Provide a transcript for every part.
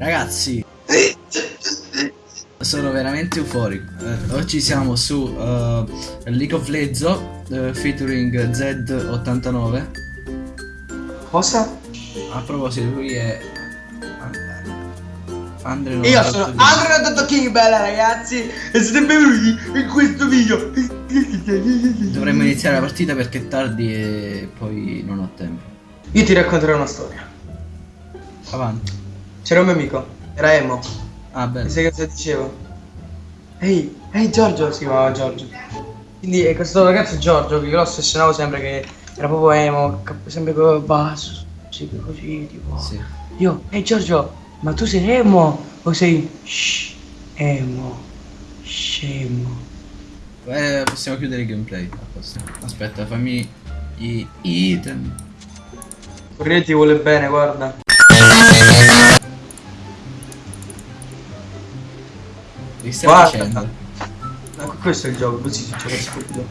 Ragazzi, sono veramente euforico. Eh, oggi siamo su uh, League of Legends uh, featuring Z89. Cosa? A proposito, lui è Andre Io sono Andre King bella ragazzi e siete benvenuti in questo video. Dovremmo iniziare la partita perché è tardi e poi non ho tempo. Io ti racconterò una storia. Avanti. C'era un mio amico, era Emo. Ah, bello. E sai cosa dicevo? Ehi, ehi Giorgio, si chiamava Giorgio. Quindi eh, questo ragazzo Giorgio, che io lo ossessionavo sempre che era proprio emo, sempre con basso, sì, così, tipo. Sì. Io, ehi Giorgio, ma tu sei emo o sei shh, emo, scemo? Eh, possiamo chiudere il gameplay. Aspetta, fammi i item. Corriere ti vuole bene, guarda. Che stiamo Guarda. dicendo? Ecco, questo è il gioco, così si gioca stupido.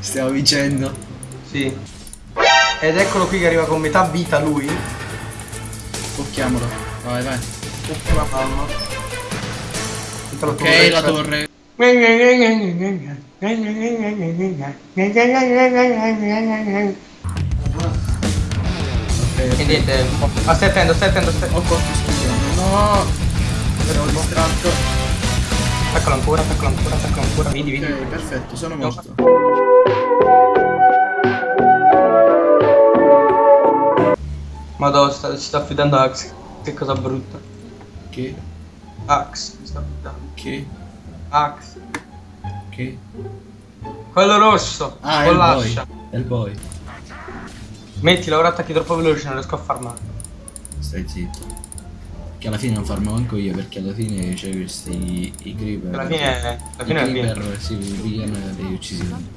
Stiamo dicendo. Sì. Ed eccolo qui che arriva con metà vita lui. Tocchiamolo. Vai, vai. Ultima palma. Tutta Ok, la torre. E niente, ma stai attento, stai attento, stai... Ho colto scusa. No! Ero distratto. Attaccalo ancora, attaccalo ancora, attaccalo ancora, vedi, vedi. Ok, perfetto, sono morto. Madonna, sta, si sta affidando a Axe. Che cosa brutta. Che? Axe, si sta affidando. Che? Axe. Che? Quello rosso, Ah, con l'ascia. È il boy. Mettila, ora attacchi troppo veloce, non riesco a farmare. Stai zitto. Che alla fine non farmo manco io perché alla fine c'è questi i creeper. Alla fine, alla I fine è creeper si pigliano degli uccisioni.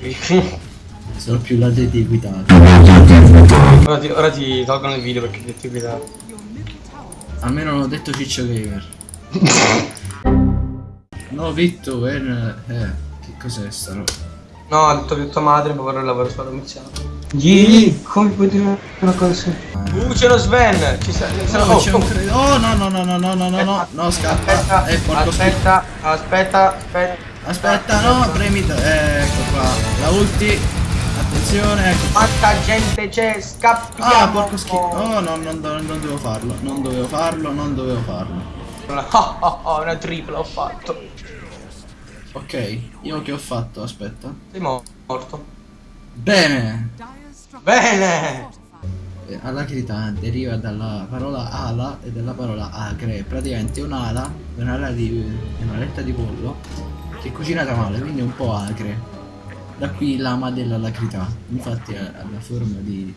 Sono più la di equitati. ora, ti, ora ti tolgono il video perché ti guidato. Almeno non ho detto Ciccio Gamer. no, Vitto, eh, eh, che cos'è sta roba? No, ha detto che tua madre il lavoro sulla commissione. Ghi, come puoi dire una cosa? Uh, c'è lo Sven! Ci No, oh, c'è oh. cre- Oh no no no no no no no no no scappa Aspetta, Eh aspetta, aspetta, aspetta. Aspetta no premi t- Ecco qua La ulti Attenzione ecco Quanta gente c'è, scappiamo! Ah porco schifo Oh no non, do- non dovevo farlo Non dovevo farlo Non dovevo farlo Oh, oh, oh, una tripla ho fatto. Ok Io che ho fatto Aspetta Sei mo- morto. Bene Bene! Eh, Alacrità deriva dalla parola ala e dalla parola acre, praticamente un'ala, un'ala di un'aletta di pollo che è cucinata male, quindi è un po' acre. Da qui l'ama dell'alacrità, infatti ha la forma di...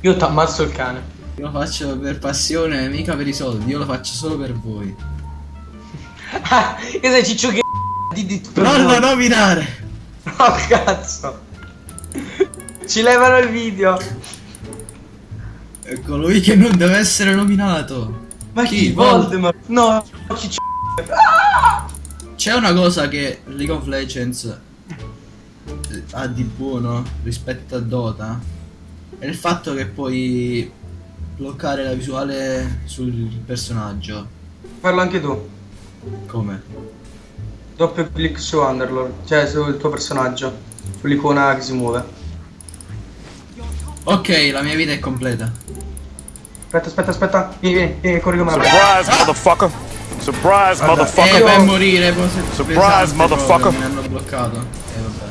Io ti ammazzo il cane. Io lo faccio per passione, mica per i soldi, io lo faccio solo per voi. Ah, che sei ciccio che di di. Non lo nominare! No, cazzo. Ci levano il video. È colui che non deve essere nominato. Ma Chi? chi? Voldemort. No, ciccio. C'è una cosa che League of Legends eh, ha di buono rispetto a Dota è il fatto che puoi bloccare la visuale sul personaggio. Parlo anche tu. Come? Doppio clic su Underlord, cioè sul tuo personaggio, sull'icona che si muove. Ok, la mia vita è completa. Aspetta, aspetta, aspetta. Vieni, vieni, vieni, corri come Surprise, motherfucker! Surprise, Guarda, motherfucker! vai a morire, Surprise, pesante motherfucker. proprio, Mi hanno bloccato. E vabbè.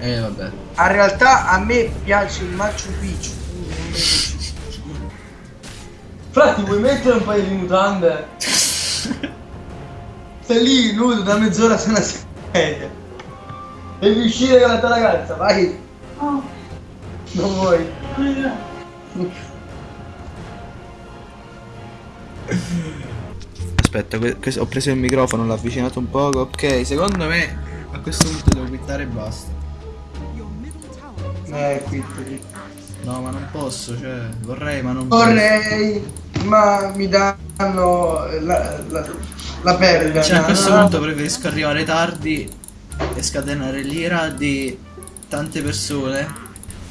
E vabbè. A realtà a me piace il Machu Picchu. Fra, ti vuoi mettere un paio di mutande? Stai lì nudo da mezz'ora su una sedia. Devi uscire con la tua ragazza, vai. Non vuoi. Aspetta, ho preso il microfono, l'ho avvicinato un poco. Ok, secondo me a questo punto devo quittare e basta. Eh, qui, qui. No, ma non posso, cioè, vorrei, ma non posso. Vorrei, ma mi danno la, la, la perla. Cioè, a questo no? punto preferisco arrivare tardi e scatenare l'ira di tante persone.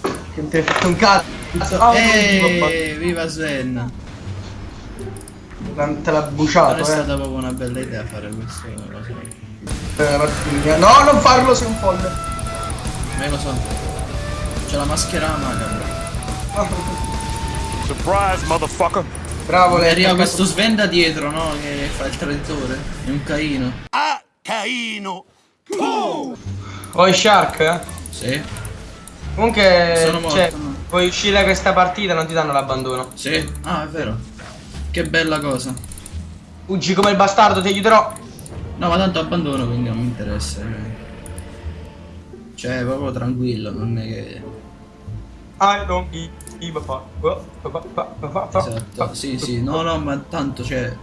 Che non ti hai fatto un cazzo. Ah, non ho fatto- Eeeh, viva Sven. Te l'ha Non buciato, è eh. stata proprio una bella idea fare questo. Lo so. Eh. No, non farlo, sei un folle. Ma io lo so. C'è la maschera macabra. Surprise, motherfucker. Bravo, lei. arriva questo svenda dietro, no? Che fa il traditore. È un caino. Ah, Caino. Oh, i Shark, eh. Sì. Comunque, Sono morto, cioè, no. puoi uscire da questa partita non ti danno l'abbandono. Sì. Ah, è vero. Che bella cosa. Fuggi come il bastardo, ti aiuterò. No, ma tanto abbandono, quindi non mi interessa. Cioè, proprio tranquillo, non è che. I don't give a fuck. Esatto. Sì, sì. No, no, ma tanto, cioè.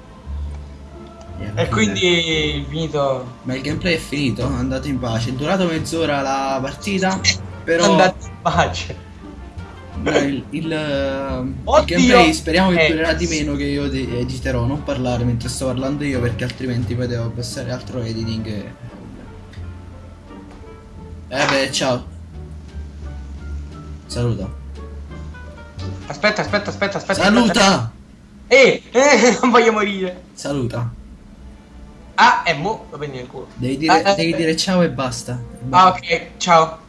E quindi finito. Ma il gameplay è finito, andate in pace. È durato mezz'ora la partita. Però. Andate in pace. Il, il, il gameplay speriamo che Eh. durerà di meno che io editerò, non parlare mentre sto parlando io perché altrimenti poi devo passare altro editing e... Eh beh, ciao. Saluta. Aspetta, aspetta, aspetta, aspetta. Saluta! Eh, eh, non voglio morire. Saluta. Ah, e mo lo prendi nel culo. Devi dire, Ah, eh, devi eh. dire ciao e basta. Ah, ok, ciao.